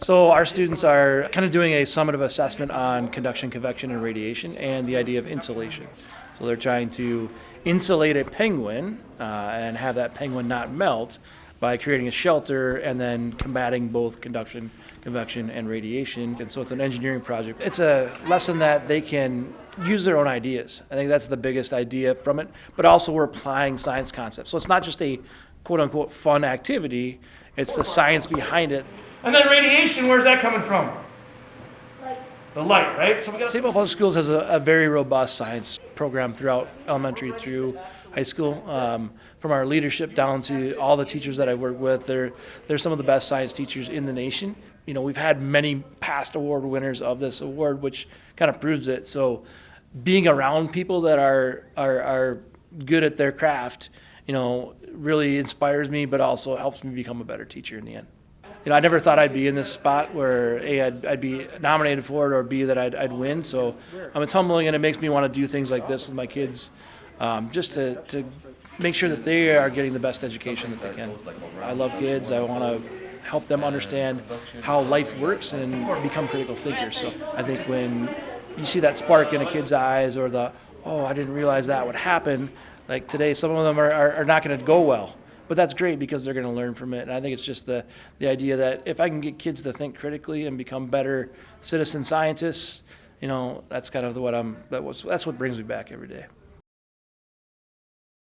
So our students are kind of doing a summative assessment on conduction, convection, and radiation, and the idea of insulation. So they're trying to insulate a penguin uh, and have that penguin not melt by creating a shelter and then combating both conduction, convection, and radiation. And so it's an engineering project. It's a lesson that they can use their own ideas. I think that's the biggest idea from it. But also we're applying science concepts. So it's not just a quote unquote fun activity. It's the science behind it And then radiation, where's that coming from? Light. The light, right? So we got St. Paul Public Schools has a, a very robust science program throughout elementary through high school. Um, from our leadership down to all the teachers that I work with, they're, they're some of the best science teachers in the nation. You know, we've had many past award winners of this award, which kind of proves it. So being around people that are, are, are good at their craft, you know, really inspires me, but also helps me become a better teacher in the end you know, I never thought I'd be in this spot where A, I'd, I'd be nominated for it, or B, that I'd, I'd win. So um, it's humbling, and it makes me want to do things like this with my kids, um, just to, to make sure that they are getting the best education that they can. I love kids. I want to help them understand how life works and become critical thinkers. So I think when you see that spark in a kid's eyes, or the, oh, I didn't realize that would happen, like today, some of them are, are, are not going to go well but that's great because they're going to learn from it. And I think it's just the, the idea that if I can get kids to think critically and become better citizen scientists, you know, that's kind of what I'm, that was, that's what brings me back every day.